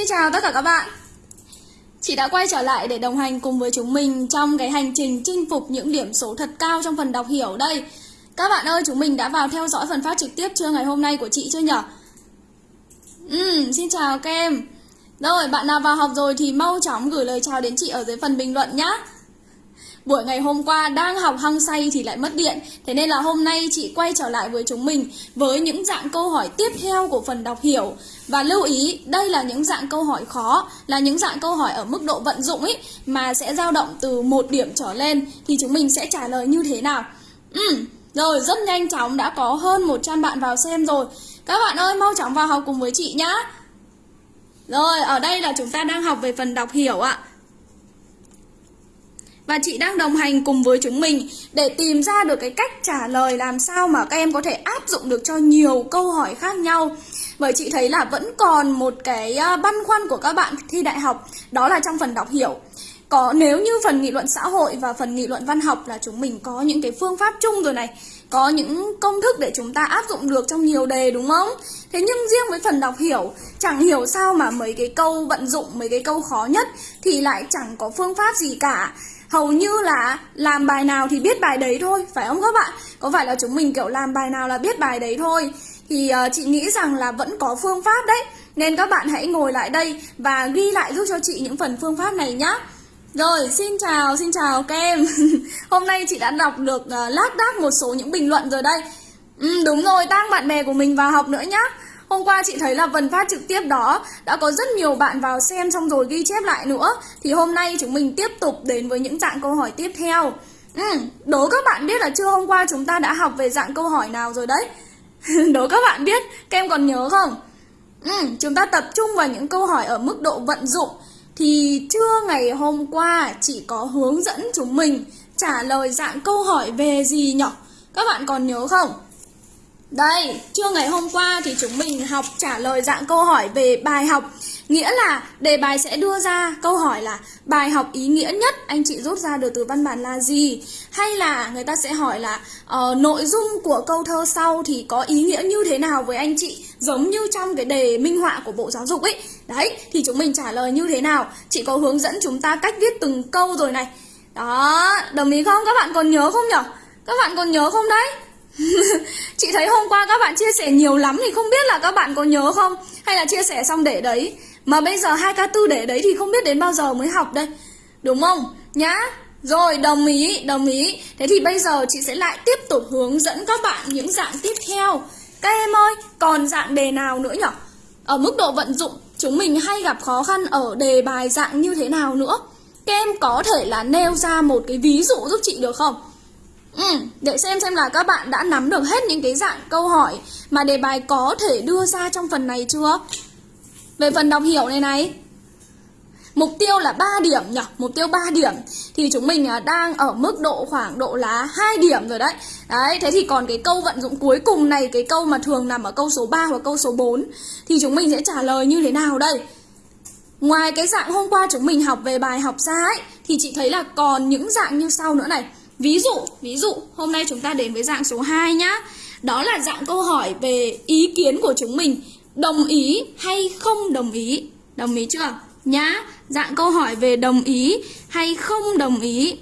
Xin chào tất cả các bạn. Chị đã quay trở lại để đồng hành cùng với chúng mình trong cái hành trình chinh phục những điểm số thật cao trong phần đọc hiểu đây. Các bạn ơi, chúng mình đã vào theo dõi phần phát trực tiếp trưa ngày hôm nay của chị chưa nhở? Ừ, xin chào các em. Rồi, bạn nào vào học rồi thì mau chóng gửi lời chào đến chị ở dưới phần bình luận nhé Buổi ngày hôm qua đang học hăng say thì lại mất điện. Thế nên là hôm nay chị quay trở lại với chúng mình Với những dạng câu hỏi tiếp theo của phần đọc hiểu. Và lưu ý đây là những dạng câu hỏi khó Là những dạng câu hỏi ở mức độ vận dụng ấy Mà sẽ dao động từ một điểm trở lên. Thì chúng mình sẽ trả lời như thế nào? Ừ, rồi rất nhanh chóng đã có hơn 100 bạn vào xem rồi. Các bạn ơi mau chóng vào học cùng với chị nhá. Rồi ở đây là chúng ta đang học về phần đọc hiểu ạ và chị đang đồng hành cùng với chúng mình để tìm ra được cái cách trả lời làm sao mà các em có thể áp dụng được cho nhiều câu hỏi khác nhau. Bởi chị thấy là vẫn còn một cái à, băn khoăn của các bạn thi đại học đó là trong phần đọc hiểu. Có nếu như phần nghị luận xã hội và phần nghị luận văn học là chúng mình có những cái phương pháp chung rồi này, có những công thức để chúng ta áp dụng được trong nhiều đề đúng không? Thế nhưng riêng với phần đọc hiểu, chẳng hiểu sao mà mấy cái câu vận dụng, mấy cái câu khó nhất thì lại chẳng có phương pháp gì cả hầu như là làm bài nào thì biết bài đấy thôi phải không các bạn? Có phải là chúng mình kiểu làm bài nào là biết bài đấy thôi? Thì uh, chị nghĩ rằng là vẫn có phương pháp đấy. Nên các bạn hãy ngồi lại đây và ghi lại giúp cho chị những phần phương pháp này nhá. Rồi, xin chào, xin chào các em Hôm nay chị đã đọc được uh, lác đác một số những bình luận rồi đây. Ừ, Đúng rồi, tăng bạn bè của mình vào học nữa nhá. Hôm qua chị thấy là phần phát trực tiếp đó đã có rất nhiều bạn vào xem xong rồi ghi chép lại nữa Thì hôm nay chúng mình tiếp tục đến với những dạng câu hỏi tiếp theo ừ, Đố các bạn biết là chưa hôm qua chúng ta đã học về dạng câu hỏi nào rồi đấy Đố các bạn biết, các em còn nhớ không? Ừ, chúng ta tập trung vào những câu hỏi ở mức độ vận dụng Thì trưa ngày hôm qua chị có hướng dẫn chúng mình trả lời dạng câu hỏi về gì nhỉ? Các bạn còn nhớ không? Đây, trưa ngày hôm qua thì chúng mình học trả lời dạng câu hỏi về bài học. Nghĩa là đề bài sẽ đưa ra câu hỏi là bài học ý nghĩa nhất anh chị rút ra được từ văn bản là gì? Hay là người ta sẽ hỏi là uh, nội dung của câu thơ sau thì có ý nghĩa như thế nào với anh chị? Giống như trong cái đề minh họa của Bộ Giáo dục ấy. Đấy, thì chúng mình trả lời như thế nào? Chị có hướng dẫn chúng ta cách viết từng câu rồi này. Đó, đồng ý không? Các bạn còn nhớ không nhở? Các bạn còn nhớ không đấy? chị thấy hôm qua các bạn chia sẻ nhiều lắm thì không biết là các bạn có nhớ không? Hay là chia sẻ xong để đấy? Mà bây giờ hai k tư để đấy thì không biết đến bao giờ mới học đây. Đúng không? Nhá. Rồi, đồng ý đồng ý. Thế thì bây giờ chị sẽ lại tiếp tục hướng dẫn các bạn những dạng tiếp theo. Các em ơi, còn dạng đề nào nữa nhỉ ở mức độ vận dụng, chúng mình hay gặp khó khăn ở đề bài dạng như thế nào nữa? Các em có thể là nêu ra một cái ví dụ giúp chị được không? Ừ, để xem xem là các bạn đã nắm được hết những cái dạng câu hỏi mà đề bài có thể đưa ra trong phần này chưa? Về phần đọc hiểu này này. Mục tiêu là 3 điểm nhỉ, mục tiêu 3 điểm. Thì chúng mình à, đang ở mức độ khoảng độ là 2 điểm rồi đấy. Đấy, thế thì còn cái câu vận dụng cuối cùng này Cái câu mà thường nằm ở câu số 3 hoặc câu số 4 Thì chúng mình sẽ trả lời như thế nào đây? Ngoài cái dạng hôm qua chúng mình học về bài học ra ấy Thì chị thấy là còn những dạng như sau nữa này. Ví dụ, ví dụ hôm nay chúng ta đến với dạng số 2 nhá. Đó là dạng câu hỏi về ý kiến của chúng mình đồng ý hay không đồng ý. Đồng ý chưa? Nhá, dạng câu hỏi về đồng ý hay không đồng ý.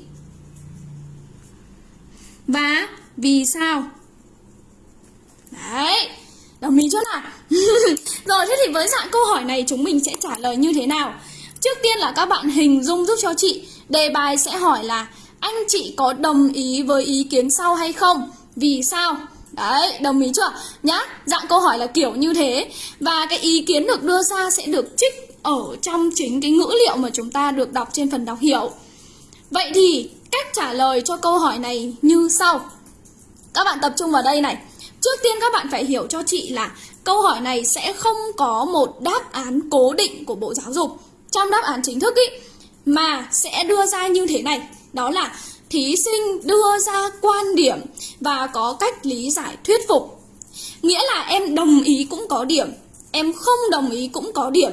Và vì sao? Đấy, đồng ý chưa nào? Rồi thế thì với dạng câu hỏi này chúng mình sẽ trả lời như thế nào? Trước tiên là các bạn hình dung giúp cho chị Đề bài sẽ hỏi là anh chị có đồng ý với ý kiến sau hay không? Vì sao? Đấy, đồng ý chưa? Nhá, dạng câu hỏi là kiểu như thế Và cái ý kiến được đưa ra sẽ được trích ở trong chính cái ngữ liệu mà chúng ta được đọc trên phần đọc hiểu Vậy thì cách trả lời cho câu hỏi này như sau Các bạn tập trung vào đây này Trước tiên các bạn phải hiểu cho chị là câu hỏi này sẽ không có một đáp án cố định của Bộ Giáo dục Trong đáp án chính thức ý Mà sẽ đưa ra như thế này đó là thí sinh đưa ra quan điểm và có cách lý giải thuyết phục. Nghĩa là em đồng ý cũng có điểm, em không đồng ý cũng có điểm.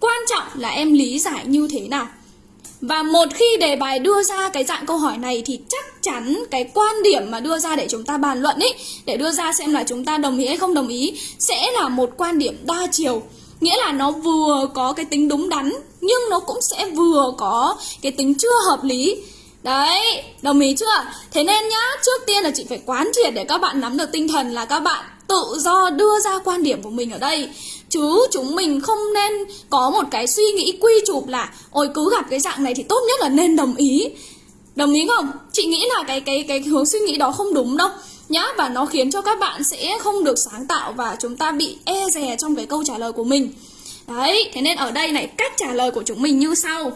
Quan trọng là em lý giải như thế nào. Và một khi đề bài đưa ra cái dạng câu hỏi này thì chắc chắn cái quan điểm mà đưa ra để chúng ta bàn luận ấy, để đưa ra xem là chúng ta đồng ý hay không đồng ý sẽ là một quan điểm đa chiều. Nghĩa là nó vừa có cái tính đúng đắn Nhưng nó cũng sẽ vừa có cái tính chưa hợp lý Đấy, đồng ý chưa? Thế nên nhá, trước tiên là chị phải quán triệt để các bạn nắm được tinh thần là các bạn tự do đưa ra quan điểm của mình ở đây. Chứ chúng mình không nên có một cái suy nghĩ quy chụp là Ôi cứ gặp cái dạng này thì tốt nhất là nên đồng ý. Đồng ý không? Chị nghĩ là cái cái cái hướng suy nghĩ đó không đúng đâu. Nhá và nó khiến cho các bạn sẽ không được sáng tạo và chúng ta bị e dè trong cái câu trả lời của mình. Đấy, thế nên ở đây này cách trả lời của chúng mình như sau.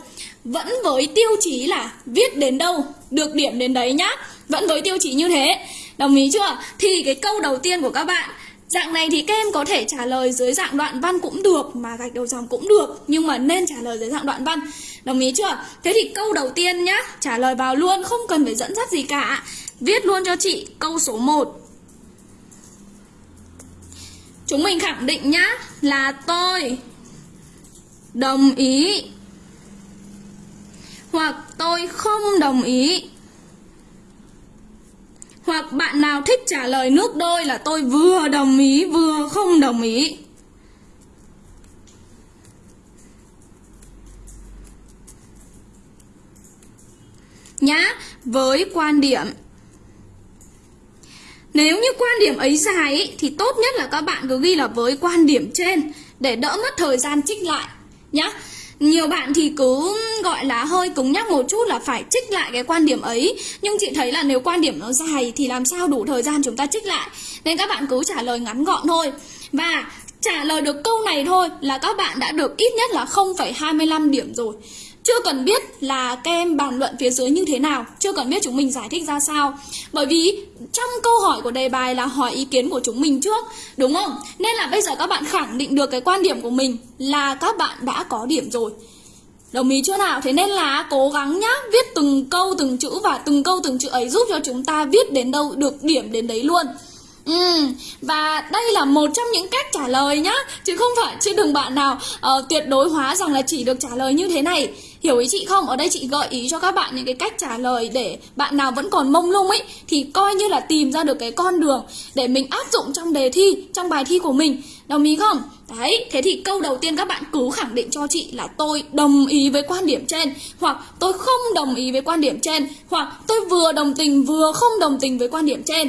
Vẫn với tiêu chí là viết đến đâu, được điểm đến đấy nhá. Vẫn với tiêu chí như thế. Đồng ý chưa? Thì cái câu đầu tiên của các bạn Dạng này thì các em có thể trả lời dưới dạng đoạn văn cũng được Mà gạch đầu dòng cũng được Nhưng mà nên trả lời dưới dạng đoạn văn. Đồng ý chưa? Thế thì câu đầu tiên nhá Trả lời vào luôn không cần phải dẫn dắt gì cả. Viết luôn cho chị câu số 1 Chúng mình khẳng định nhá Là tôi. Đồng ý. Hoặc tôi không đồng ý hoặc bạn nào thích trả lời nước đôi là tôi vừa đồng ý vừa không đồng ý. Nhá, với quan điểm Nếu như quan điểm ấy dài ý, thì tốt nhất là các bạn cứ ghi là với quan điểm trên để đỡ mất thời gian trích lại nhá. Nhiều bạn thì cứ gọi là hơi cứng nhắc một chút là phải trích lại cái quan điểm ấy. Nhưng chị thấy là nếu quan điểm nó dài thì làm sao đủ thời gian chúng ta trích lại? Nên các bạn cứ trả lời ngắn gọn thôi. Và trả lời được câu này thôi là các bạn đã được ít nhất là 0,25 điểm rồi chưa cần biết là các em bàn luận phía dưới như thế nào Chưa cần biết chúng mình giải thích ra sao Bởi vì trong câu hỏi của đề bài là hỏi ý kiến của chúng mình trước Đúng không? Nên là bây giờ các bạn khẳng định được cái quan điểm của mình Là các bạn đã có điểm rồi Đồng ý chưa nào? Thế nên là cố gắng nhá Viết từng câu từng chữ và từng câu từng chữ ấy Giúp cho chúng ta viết đến đâu được điểm đến đấy luôn Ừ, và đây là một trong những cách trả lời nhá Chứ không phải, chứ đừng bạn nào uh, tuyệt đối hóa rằng là chỉ được trả lời như thế này Hiểu ý chị không? Ở đây chị gợi ý cho các bạn những cái cách trả lời để bạn nào vẫn còn mông lung ấy Thì coi như là tìm ra được cái con đường để mình áp dụng trong đề thi, trong bài thi của mình Đồng ý không? Đấy, thế thì câu đầu tiên các bạn cứ khẳng định cho chị là tôi đồng ý với quan điểm trên Hoặc tôi không đồng ý với quan điểm trên Hoặc tôi vừa đồng tình vừa không đồng tình với quan điểm trên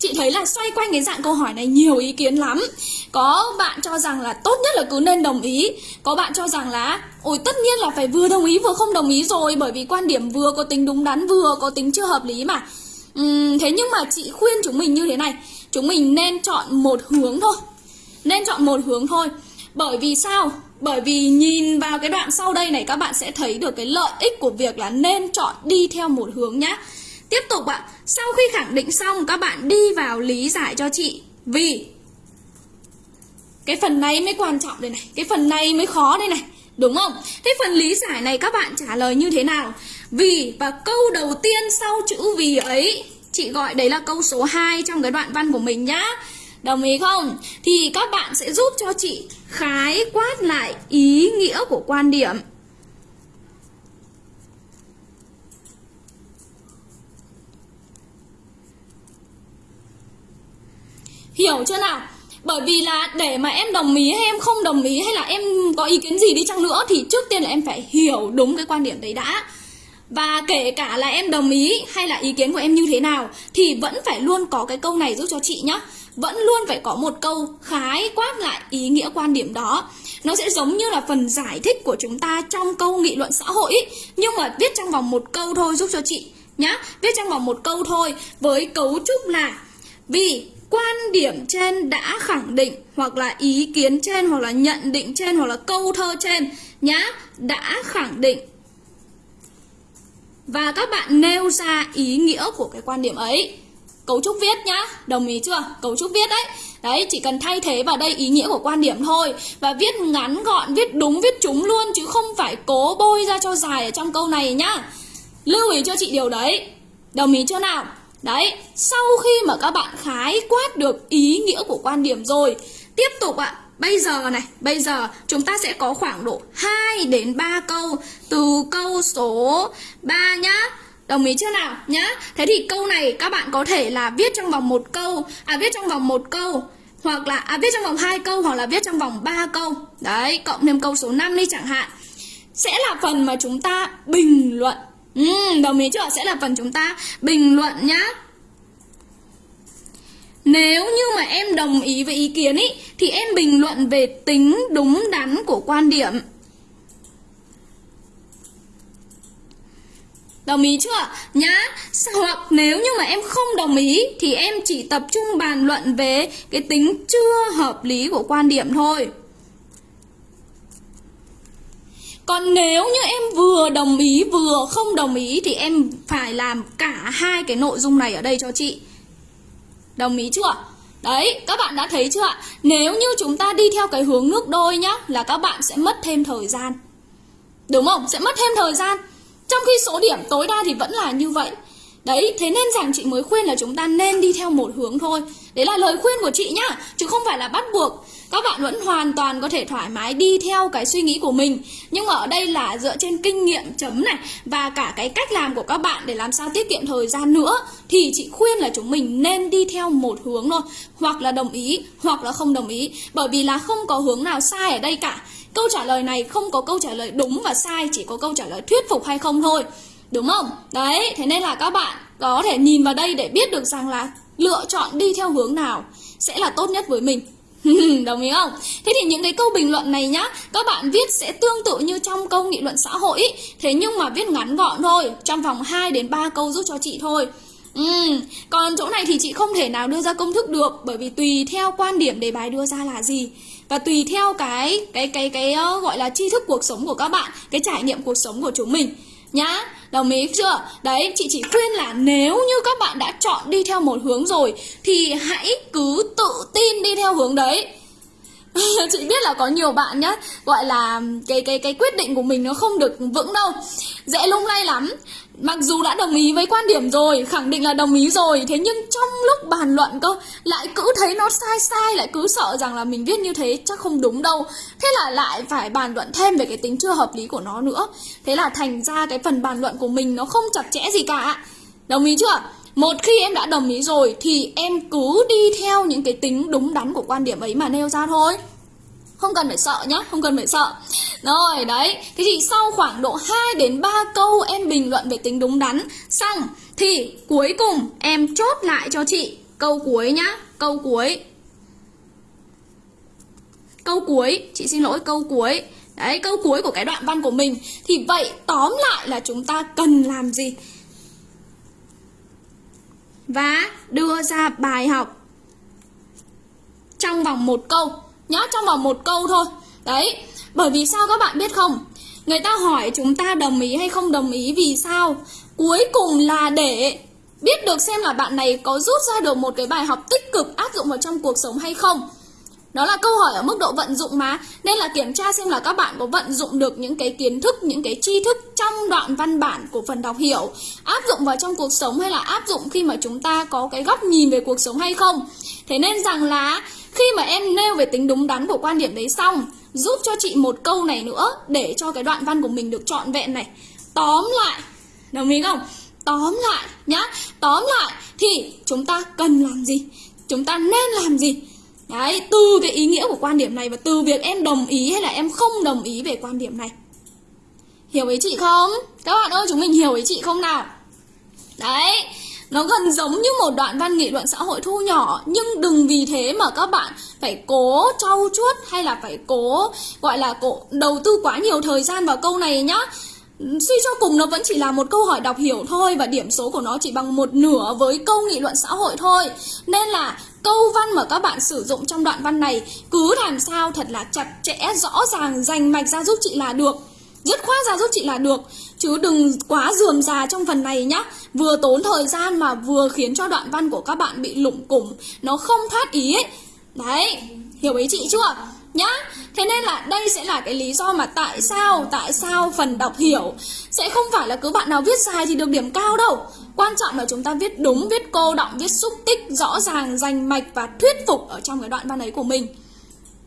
Chị thấy là xoay quanh cái dạng câu hỏi này nhiều ý kiến lắm. Có bạn cho rằng là tốt nhất là cứ nên đồng ý. Có bạn cho rằng là Ôi tất nhiên là phải vừa đồng ý vừa không đồng ý rồi Bởi vì quan điểm vừa có tính đúng đắn vừa có tính chưa hợp lý mà. Uhm, Thế nhưng mà chị khuyên chúng mình như thế này. Chúng mình nên chọn một hướng thôi. Nên chọn một hướng thôi. Bởi vì sao? Bởi vì nhìn vào cái đoạn sau đây này các bạn sẽ thấy được cái lợi ích của việc là nên chọn đi theo một hướng nhá. Tiếp tục ạ, sau khi khẳng định xong các bạn đi vào lý giải cho chị Vì Cái phần này mới quan trọng đây này Cái phần này mới khó đây này Đúng không? Thế phần lý giải này các bạn trả lời như thế nào? Vì và câu đầu tiên sau chữ vì ấy Chị gọi đấy là câu số 2 trong cái đoạn văn của mình nhá Đồng ý không? Thì các bạn sẽ giúp cho chị khái quát lại ý nghĩa của quan điểm Hiểu chưa nào? Bởi vì là để mà em đồng ý hay em không đồng ý hay là em có ý kiến gì đi chăng nữa thì trước tiên là em phải hiểu đúng cái quan điểm đấy đã. Và kể cả là em đồng ý hay là ý kiến của em như thế nào thì vẫn phải luôn có cái câu này giúp cho chị nhá. Vẫn luôn phải có một câu khái quát lại ý nghĩa quan điểm đó. Nó sẽ giống như là phần giải thích của chúng ta trong câu nghị luận xã hội ý. Nhưng mà viết trong vòng một câu thôi giúp cho chị nhá. Viết trong vòng một câu thôi với cấu trúc là vì quan điểm trên đã khẳng định hoặc là ý kiến trên hoặc là nhận định trên hoặc là câu thơ trên nhá, đã khẳng định. Và các bạn nêu ra ý nghĩa của cái quan điểm ấy. Cấu trúc viết nhá, đồng ý chưa? Cấu trúc viết đấy. Đấy, chỉ cần thay thế vào đây ý nghĩa của quan điểm thôi và viết ngắn gọn, viết đúng, viết trúng luôn chứ không phải cố bôi ra cho dài ở trong câu này nhá. Lưu ý cho chị điều đấy. Đồng ý chưa nào? Đấy, sau khi mà các bạn khái quát được ý nghĩa của quan điểm rồi Tiếp tục ạ, bây giờ này, bây giờ chúng ta sẽ có khoảng độ 2 đến 3 câu. Từ câu số 3 nhá. Đồng ý chưa nào? Nhá. Thế thì câu này các bạn có thể là viết trong vòng một câu À viết trong vòng một câu hoặc là à, viết trong vòng hai câu hoặc là viết trong vòng 3 câu. Đấy cộng thêm câu số 5 đi chẳng hạn. Sẽ là phần mà chúng ta bình luận ừ, đồng ý chưa sẽ là phần chúng ta bình luận nhá nếu như mà em đồng ý với ý kiến ý thì em bình luận về tính đúng đắn của quan điểm Đồng ý chưa? Nhá. Hoặc nếu như mà em không đồng ý thì em chỉ tập trung bàn luận về cái tính chưa hợp lý của quan điểm thôi. Còn nếu như em vừa đồng ý vừa không đồng ý thì em phải làm cả hai cái nội dung này ở đây cho chị. Đồng ý chưa? Đấy, các bạn đã thấy chưa ạ? Nếu như chúng ta đi theo cái hướng nước đôi nhá Là các bạn sẽ mất thêm thời gian Đúng không? Sẽ mất thêm thời gian trong khi số điểm tối đa thì vẫn là như vậy Đấy, thế nên rằng chị mới khuyên là chúng ta nên đi theo một hướng thôi Đấy là lời khuyên của chị nhá Chứ không phải là bắt buộc các bạn vẫn hoàn toàn có thể thoải mái đi theo cái suy nghĩ của mình. Nhưng mà ở đây là dựa trên kinh nghiệm chấm này Và cả cái cách làm của các bạn để làm sao tiết kiệm thời gian nữa Thì chị khuyên là chúng mình nên đi theo một hướng thôi. Hoặc là đồng ý, hoặc là không đồng ý. Bởi vì là không có hướng nào sai ở đây cả. Câu trả lời này không có câu trả lời đúng và sai Chỉ có câu trả lời thuyết phục hay không thôi. Đúng không? Đấy, thế nên là các bạn có thể nhìn vào đây để biết được rằng là lựa chọn đi theo hướng nào sẽ là tốt nhất với mình. Đồng ý không? Thế thì những cái câu bình luận này nhá Các bạn viết sẽ tương tự như trong câu nghị luận xã hội ý. Thế nhưng mà viết ngắn gọn thôi Trong vòng 2 đến 3 câu giúp cho chị thôi Ừ, còn chỗ này thì chị không thể nào đưa ra công thức được bởi vì tùy theo quan điểm đề bài đưa ra là gì và tùy theo cái cái cái cái ờ, gọi là tri thức cuộc sống của các bạn, cái trải nghiệm cuộc sống của chúng mình nhá. Đồng ý chưa? Đấy, chị chỉ khuyên là nếu như các bạn đã chọn đi theo một hướng rồi thì hãy cứ tự tin đi theo hướng đấy. chị biết là có nhiều bạn nhá gọi là cái cái cái quyết định của mình nó không được vững đâu dễ lung lay lắm Mặc dù đã đồng ý với quan điểm rồi, khẳng định là đồng ý rồi Thế nhưng trong lúc bàn luận cơ Lại cứ thấy nó sai sai Lại cứ sợ rằng là mình viết như thế chắc không đúng đâu. Thế là lại phải bàn luận thêm về cái tính chưa hợp lý của nó nữa. Thế là thành ra cái phần bàn luận của mình nó không chặt chẽ gì cả. Đồng ý chưa? Một khi em đã đồng ý rồi Thì em cứ đi theo những cái tính đúng đắn của quan điểm ấy mà nêu ra thôi không cần phải sợ nhá, không cần phải sợ. Rồi, đấy. Thế thì sau khoảng độ 2 đến 3 câu em bình luận về tính đúng đắn. Xong Thì cuối cùng em chốt lại cho chị Câu cuối nhá, câu cuối. Câu cuối, chị xin lỗi câu cuối. Đấy, câu cuối của cái đoạn văn của mình. Thì vậy tóm lại là chúng ta cần làm gì? Và đưa ra bài học Trong vòng một câu nhá trong vòng một câu thôi. Đấy bởi vì sao các bạn biết không? Người ta hỏi chúng ta đồng ý hay không đồng ý vì sao? Cuối cùng là để biết được xem là bạn này có rút ra được một cái bài học tích cực áp dụng vào trong cuộc sống hay không. Đó là câu hỏi ở mức độ vận dụng mà. Nên là kiểm tra xem là các bạn có vận dụng được những cái kiến thức, những cái tri thức trong đoạn văn bản của phần đọc hiểu Áp dụng vào trong cuộc sống hay là áp dụng khi mà chúng ta có cái góc nhìn về cuộc sống hay không. Thế nên rằng là khi mà em nêu về tính đúng đắn của quan điểm đấy xong Giúp cho chị một câu này nữa Để cho cái đoạn văn của mình được trọn vẹn này Tóm lại Đồng ý không? Tóm lại nhá Tóm lại thì chúng ta cần làm gì? Chúng ta nên làm gì? Đấy, từ cái ý nghĩa của quan điểm này Và từ việc em đồng ý hay là em không đồng ý về quan điểm này Hiểu ý chị không? Các bạn ơi chúng mình hiểu ý chị không nào? Đấy nó gần giống như một đoạn văn nghị luận xã hội thu nhỏ. Nhưng đừng vì thế mà các bạn phải cố trau chuốt Hay là phải cố gọi là cố đầu tư quá nhiều thời gian vào câu này nhá. Suy cho cùng nó vẫn chỉ là một câu hỏi đọc hiểu thôi Và điểm số của nó chỉ bằng một nửa với câu nghị luận xã hội thôi. Nên là câu văn mà các bạn sử dụng trong đoạn văn này Cứ làm sao thật là chặt chẽ, rõ ràng, dành mạch ra giúp chị là được. Dứt khoát ra giúp chị là được. Chứ đừng quá dườm già trong phần này nhá. Vừa tốn thời gian mà vừa khiến cho đoạn văn của các bạn bị lủng củng. Nó không thoát ý ấy. Đấy, hiểu ý chị chưa? Nhá, thế nên là đây sẽ là cái lý do mà tại sao, tại sao phần đọc hiểu. Sẽ không phải là cứ bạn nào viết dài thì được điểm cao đâu. Quan trọng là chúng ta viết đúng, viết cô động, viết xúc tích, rõ ràng, rành mạch và thuyết phục ở trong cái đoạn văn ấy của mình.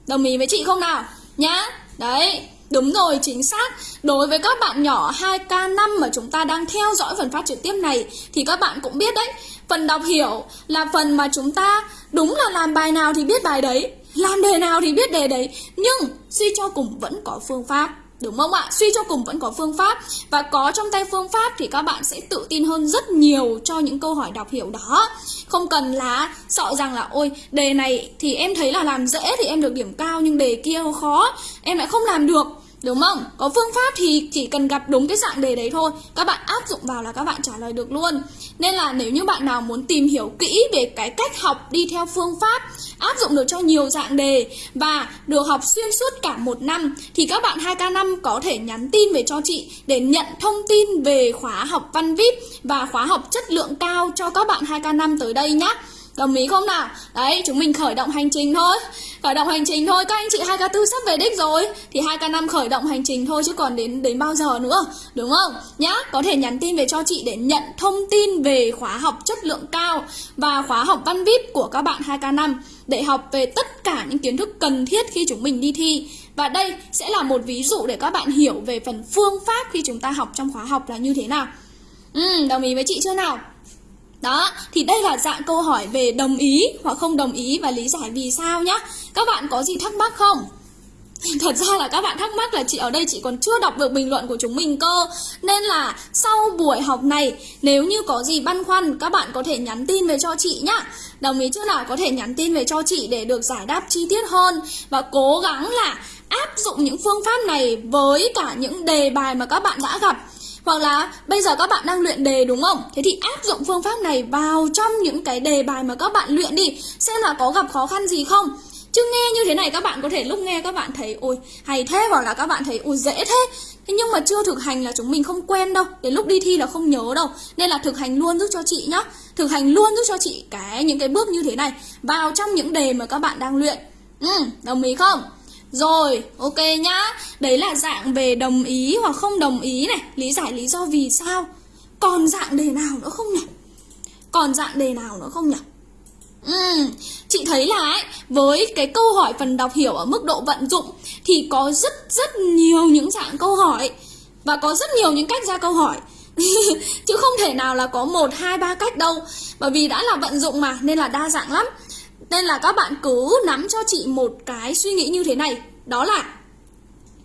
Đồng ý với chị không nào? Nhá, đấy. Đúng rồi, chính xác. Đối với các bạn nhỏ 2K5 mà chúng ta đang theo dõi phần phát trực tiếp này thì các bạn cũng biết đấy, phần đọc hiểu là phần mà chúng ta đúng là làm bài nào thì biết bài đấy, làm đề nào thì biết đề đấy, nhưng suy cho cùng vẫn có phương pháp. Đúng không ạ? Suy cho cùng vẫn có phương pháp Và có trong tay phương pháp thì các bạn sẽ tự tin hơn rất nhiều cho những câu hỏi đọc hiểu đó Không cần là sợ rằng là Ôi đề này thì em thấy là làm dễ thì em được điểm cao Nhưng đề kia khó em lại không làm được Đúng không? Có phương pháp thì chỉ cần gặp đúng cái dạng đề đấy thôi. Các bạn áp dụng vào là các bạn trả lời được luôn. Nên là nếu như bạn nào muốn tìm hiểu kỹ về cái cách học đi theo phương pháp, Áp dụng được cho nhiều dạng đề Và được học xuyên suốt cả một năm, Thì các bạn 2K5 có thể nhắn tin về cho chị Để nhận thông tin về khóa học văn VIP Và khóa học chất lượng cao cho các bạn 2K5 tới đây nhé Đồng ý không nào? Đấy, chúng mình khởi động hành trình thôi Khởi động hành trình thôi, các anh chị 2K4 sắp về đích rồi Thì 2K5 khởi động hành trình thôi chứ còn đến đến bao giờ nữa Đúng không? Nhá, có thể nhắn tin về cho chị để nhận thông tin về khóa học chất lượng cao Và khóa học văn VIP của các bạn 2K5 Để học về tất cả những kiến thức cần thiết khi chúng mình đi thi Và đây sẽ là một ví dụ để các bạn hiểu về phần phương pháp khi chúng ta học trong khóa học là như thế nào Ừ, đồng ý với chị chưa nào? Đó, thì đây là dạng câu hỏi về đồng ý hoặc không đồng ý và lý giải vì sao nhá. Các bạn có gì thắc mắc không? Thật ra là các bạn thắc mắc là chị ở đây chị còn chưa đọc được bình luận của chúng mình cơ Nên là sau buổi học này Nếu như có gì băn khoăn các bạn có thể nhắn tin về cho chị nhá Đồng ý chưa nào? Có thể nhắn tin về cho chị để được giải đáp chi tiết hơn Và cố gắng là áp dụng những phương pháp này với cả những đề bài mà các bạn đã gặp hoặc là bây giờ các bạn đang luyện đề đúng không? Thế thì áp dụng phương pháp này vào trong những cái đề bài mà các bạn luyện đi Xem là có gặp khó khăn gì không. Chứ nghe như thế này các bạn có thể lúc nghe các bạn thấy Ôi hay thế hoặc là các bạn thấy Ôi dễ thế. Thế nhưng mà chưa thực hành là chúng mình không quen đâu Đến lúc đi thi là không nhớ đâu. Nên là thực hành luôn giúp cho chị nhá. Thực hành luôn giúp cho chị cái những cái bước như thế này Vào trong những đề mà các bạn đang luyện. Ừ, đồng ý không? Rồi, ok nhá. Đấy là dạng về đồng ý hoặc không đồng ý này, lý giải lý do vì sao. Còn dạng đề nào nữa không nhỉ? Còn dạng đề nào nữa không nhỉ? Ừ, chị thấy là ấy, với cái câu hỏi phần đọc hiểu ở mức độ vận dụng thì có rất rất nhiều những dạng câu hỏi và có rất nhiều những cách ra câu hỏi. Chứ không thể nào là có một hai ba cách đâu Bởi vì đã là vận dụng mà nên là đa dạng lắm nên là các bạn cứ nắm cho chị một cái suy nghĩ như thế này. Đó là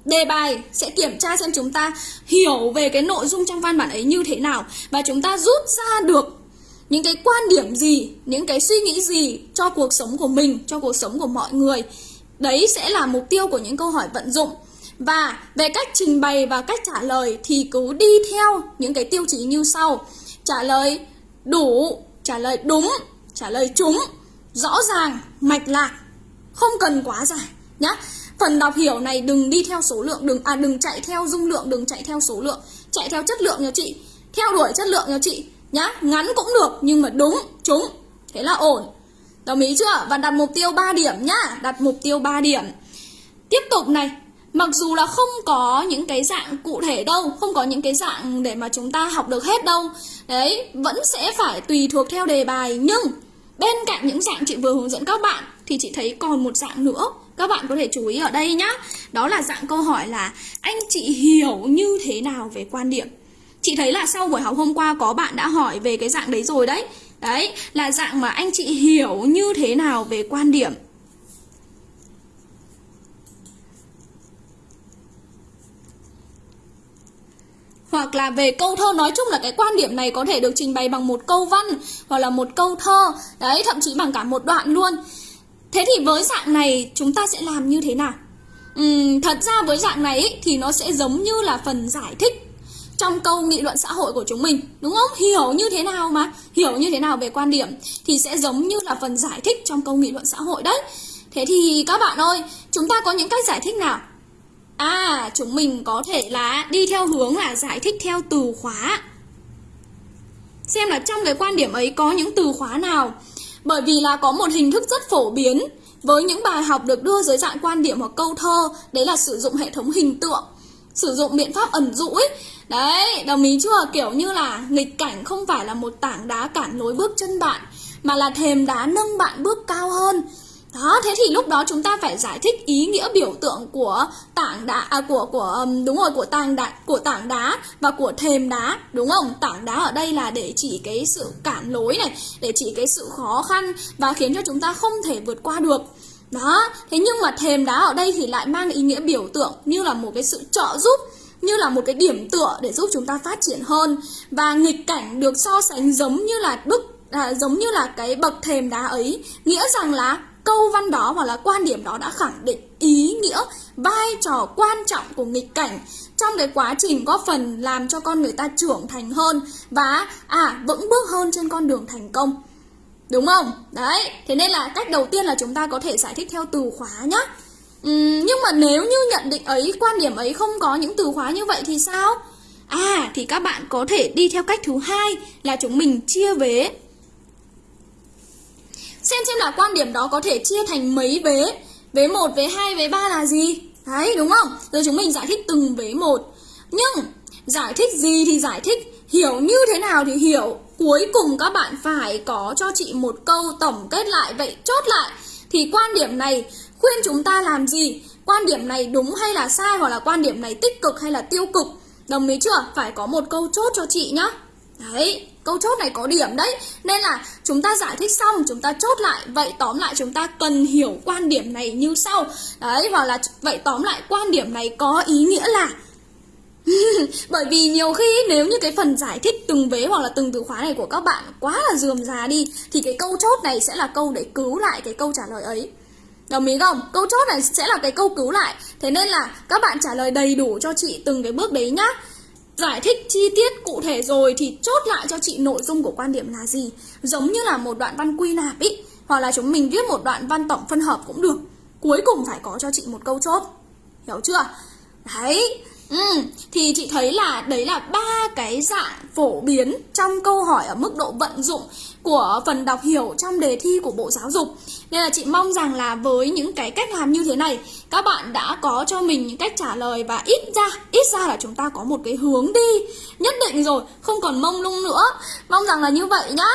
Đề bài sẽ kiểm tra xem chúng ta hiểu về cái nội dung trong văn bản ấy như thế nào Và chúng ta rút ra được những cái quan điểm gì, những cái suy nghĩ gì cho cuộc sống của mình, cho cuộc sống của mọi người. Đấy sẽ là mục tiêu của những câu hỏi vận dụng. Và về cách trình bày và cách trả lời thì cứ đi theo những cái tiêu chí như sau. Trả lời đủ, trả lời đúng, trả lời trúng rõ ràng, mạch lạc, không cần quá dài nhá. Phần đọc hiểu này đừng đi theo số lượng, đừng à đừng chạy theo dung lượng, đừng chạy theo số lượng, chạy theo chất lượng nha chị. Theo đuổi chất lượng nha chị nhá. Ngắn cũng được nhưng mà đúng, trúng. Thế là ổn. Đồng ý chưa? Và đặt mục tiêu 3 điểm nhá, đặt mục tiêu 3 điểm. Tiếp tục này, Mặc dù là không có những cái dạng cụ thể đâu Không có những cái dạng để mà chúng ta học được hết đâu Đấy, vẫn sẽ phải tùy thuộc theo đề bài Nhưng Bên cạnh những dạng chị vừa hướng dẫn các bạn, thì chị thấy còn một dạng nữa. Các bạn có thể chú ý ở đây nhá. Đó là dạng câu hỏi là, anh chị hiểu như thế nào về quan điểm? Chị thấy là sau buổi học hôm qua có bạn đã hỏi về cái dạng đấy rồi đấy. Đấy, là dạng mà anh chị hiểu như thế nào về quan điểm? Hoặc là về câu thơ nói chung là cái quan điểm này có thể được trình bày bằng một câu văn hoặc là một câu thơ. Đấy thậm chí bằng cả một đoạn luôn. Thế thì với dạng này chúng ta sẽ làm như thế nào? Uhm, thật ra với dạng này ý, thì nó sẽ giống như là phần giải thích trong câu nghị luận xã hội của chúng mình đúng không? Hiểu như thế nào mà? Hiểu như thế nào về quan điểm thì sẽ giống như là phần giải thích trong câu nghị luận xã hội đấy. Thế thì các bạn ơi chúng ta có những cách giải thích nào? À, chúng mình có thể là đi theo hướng là giải thích theo từ khóa. Xem là trong cái quan điểm ấy có những từ khóa nào. Bởi vì là có một hình thức rất phổ biến với những bài học được đưa dưới dạng quan điểm hoặc câu thơ, đấy là sử dụng hệ thống hình tượng, sử dụng biện pháp ẩn dụ ấy. Đấy, đồng ý chưa? Kiểu như là nghịch cảnh không phải là một tảng đá cản lối bước chân bạn, mà là thềm đá nâng bạn bước cao hơn đó thế thì lúc đó chúng ta phải giải thích ý nghĩa biểu tượng của tảng đá à, của của đúng rồi của tảng đá của tảng đá và của thềm đá đúng không? Tảng đá ở đây là để chỉ cái sự cản lối này để chỉ cái sự khó khăn và khiến cho chúng ta không thể vượt qua được. Đó thế nhưng mà thềm đá ở đây thì lại mang ý nghĩa biểu tượng như là một cái sự trợ giúp như là một cái điểm tựa để giúp chúng ta phát triển hơn. Và nghịch cảnh được so sánh giống như là đức à, giống như là cái bậc thềm đá ấy nghĩa rằng là câu văn đó hoặc là quan điểm đó đã khẳng định ý nghĩa vai trò quan trọng của nghịch cảnh trong cái quá trình góp phần làm cho con người ta trưởng thành hơn và à vững bước hơn trên con đường thành công. Đúng không? Đấy thế nên là cách đầu tiên là chúng ta có thể giải thích theo từ khóa nhá. Uhm, nhưng mà nếu như nhận định ấy quan điểm ấy không có những từ khóa như vậy thì sao? À thì các bạn có thể đi theo cách thứ hai là chúng mình chia vế. Xem xem là quan điểm đó có thể chia thành mấy vế. Vế 1, vế 2, vế 3 là gì? Đấy đúng không? Rồi chúng mình giải thích từng vế một. Nhưng giải thích gì thì giải thích. Hiểu như thế nào thì hiểu. Cuối cùng các bạn phải có cho chị một câu tổng kết lại. Vậy chốt lại. Thì quan điểm này khuyên chúng ta làm gì? Quan điểm này đúng hay là sai Hoặc là quan điểm này tích cực hay là tiêu cực? Đồng ý chưa? Phải có một câu chốt cho chị nhá. Đấy câu chốt này có điểm đấy. Nên là chúng ta giải thích xong, chúng ta chốt lại. Vậy tóm lại chúng ta cần hiểu quan điểm này như sau. Đấy hoặc là vậy tóm lại quan điểm này có ý nghĩa là Bởi vì nhiều khi nếu như cái phần giải thích từng vế hoặc là từng từ khóa này của các bạn quá là dườm già đi, Thì cái câu chốt này sẽ là câu để cứu lại cái câu trả lời ấy. Đồng ý không? Câu chốt này sẽ là cái câu cứu lại. Thế nên là các bạn trả lời đầy đủ cho chị từng cái bước đấy nhá. Giải thích chi tiết cụ thể rồi thì chốt lại cho chị nội dung của quan điểm là gì. Giống như là một đoạn văn quy nạp ý, Hoặc là chúng mình viết một đoạn văn tổng phân hợp cũng được. Cuối cùng phải có cho chị một câu chốt. Hiểu chưa? Đấy. Ừ, thì chị thấy là đấy là ba cái dạng phổ biến trong câu hỏi ở mức độ vận dụng của phần đọc hiểu trong đề thi của Bộ Giáo dục. Nên là chị mong rằng là với những cái cách làm như thế này, các bạn đã có cho mình những cách trả lời và ít ra, ít ra là chúng ta có một cái hướng đi nhất định rồi, không còn mông lung nữa. Mong rằng là như vậy nhá.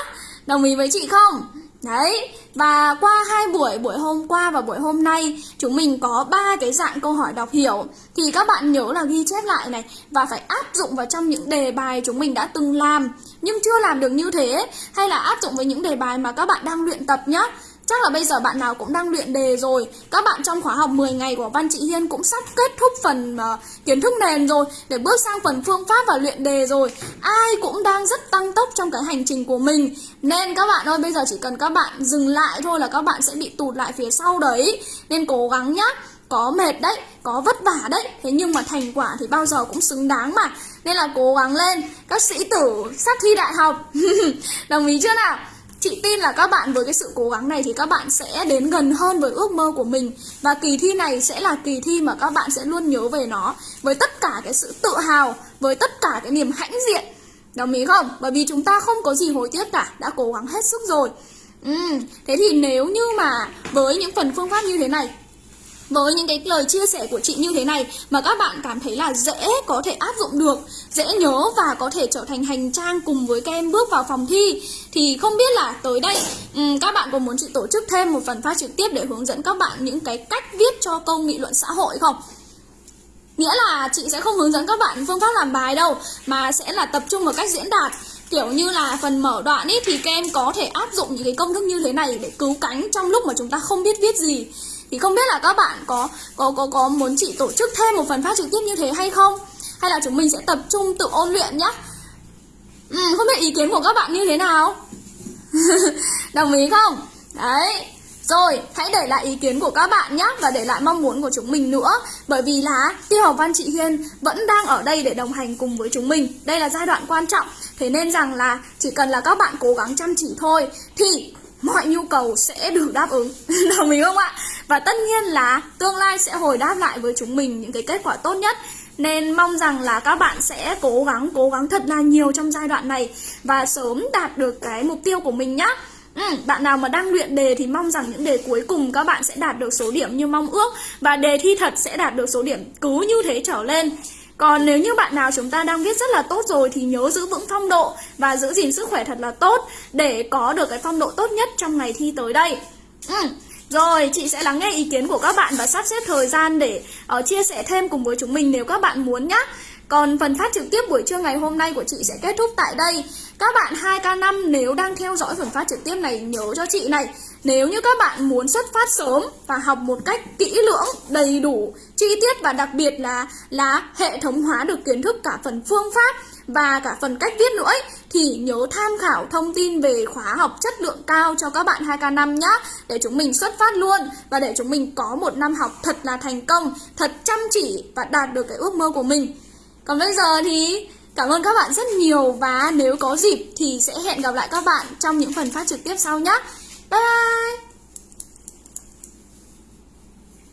Đồng ý với chị không? Đấy, và qua hai buổi, buổi hôm qua và buổi hôm nay Chúng mình có ba cái dạng câu hỏi đọc hiểu. Thì các bạn nhớ là ghi chép lại này Và phải áp dụng vào trong những đề bài chúng mình đã từng làm. Nhưng chưa làm được như thế Hay là áp dụng với những đề bài mà các bạn đang luyện tập nhé Chắc là bây giờ bạn nào cũng đang luyện đề rồi. Các bạn trong khóa học 10 ngày của Văn Chị Hiên cũng sắp kết thúc phần uh, kiến thức nền rồi Để bước sang phần phương pháp và luyện đề rồi. Ai cũng đang rất tăng tốc trong cái hành trình của mình. Nên các bạn ơi bây giờ chỉ cần các bạn dừng lại thôi là các bạn sẽ bị tụt lại phía sau đấy. Nên cố gắng nhá. Có mệt đấy, có vất vả đấy. Thế nhưng mà thành quả thì bao giờ cũng xứng đáng mà. Nên là cố gắng lên. Các sĩ tử sắp thi đại học. Đồng ý chưa nào? Chị tin là các bạn với cái sự cố gắng này thì các bạn sẽ đến gần hơn với ước mơ của mình. Và kỳ thi này sẽ là kỳ thi mà các bạn sẽ luôn nhớ về nó Với tất cả cái sự tự hào, với tất cả cái niềm hãnh diện. Đồng ý không? Bởi vì chúng ta không có gì hối tiếc cả, đã cố gắng hết sức rồi. Ừ, thế thì nếu như mà với những phần phương pháp như thế này với những cái lời chia sẻ của chị như thế này mà các bạn cảm thấy là dễ có thể áp dụng được, dễ nhớ và có thể trở thành hành trang cùng với các em bước vào phòng thi thì không biết là tới đây um, các bạn có muốn chị tổ chức thêm một phần phát trực tiếp để hướng dẫn các bạn những cái cách viết cho câu nghị luận xã hội không? Nghĩa là chị sẽ không hướng dẫn các bạn phương pháp làm bài đâu Mà sẽ là tập trung vào cách diễn đạt Kiểu như là phần mở đoạn ấy thì các em có thể áp dụng những cái công thức như thế này để cứu cánh trong lúc mà chúng ta không biết viết gì thì không biết là các bạn có có có có muốn chị tổ chức thêm một phần phát trực tiếp như thế hay không? Hay là chúng mình sẽ tập trung tự ôn luyện nhá? Ừ, không biết ý kiến của các bạn như thế nào? Đồng ý không? Đấy. Rồi, hãy để lại ý kiến của các bạn nhé và để lại mong muốn của chúng mình nữa. Bởi vì là tiêu học văn chị Hiên vẫn đang ở đây để đồng hành cùng với chúng mình. Đây là giai đoạn quan trọng. Thế nên rằng là chỉ cần là các bạn cố gắng chăm chỉ thôi Thì mọi nhu cầu sẽ được đáp ứng. Đồng ý không ạ? Và tất nhiên là tương lai sẽ hồi đáp lại với chúng mình những cái kết quả tốt nhất. Nên mong rằng là các bạn sẽ cố gắng, cố gắng thật là nhiều trong giai đoạn này Và sớm đạt được cái mục tiêu của mình nhá. Ừ, bạn nào mà đang luyện đề thì mong rằng những đề cuối cùng các bạn sẽ đạt được số điểm như mong ước Và đề thi thật sẽ đạt được số điểm cứ như thế trở lên còn nếu như bạn nào chúng ta đang viết rất là tốt rồi thì nhớ giữ vững phong độ và giữ gìn sức khỏe thật là tốt để có được cái phong độ tốt nhất trong ngày thi tới đây. Ừ. Rồi, chị sẽ lắng nghe ý kiến của các bạn và sắp xếp thời gian để uh, chia sẻ thêm cùng với chúng mình nếu các bạn muốn nhé. Còn phần phát trực tiếp buổi trưa ngày hôm nay của chị sẽ kết thúc tại đây. Các bạn 2K5 nếu đang theo dõi phần phát trực tiếp này nhớ cho chị này nếu như các bạn muốn xuất phát sớm và học một cách kỹ lưỡng, đầy đủ, chi tiết và đặc biệt là là hệ thống hóa được kiến thức cả phần phương pháp và cả phần cách viết nữa ấy, thì nhớ tham khảo thông tin về khóa học chất lượng cao cho các bạn 2K5 nhé để chúng mình xuất phát luôn và để chúng mình có một năm học thật là thành công, thật chăm chỉ và đạt được cái ước mơ của mình. Còn bây giờ thì cảm ơn các bạn rất nhiều và nếu có dịp thì sẽ hẹn gặp lại các bạn trong những phần phát trực tiếp sau nhé. 拜拜。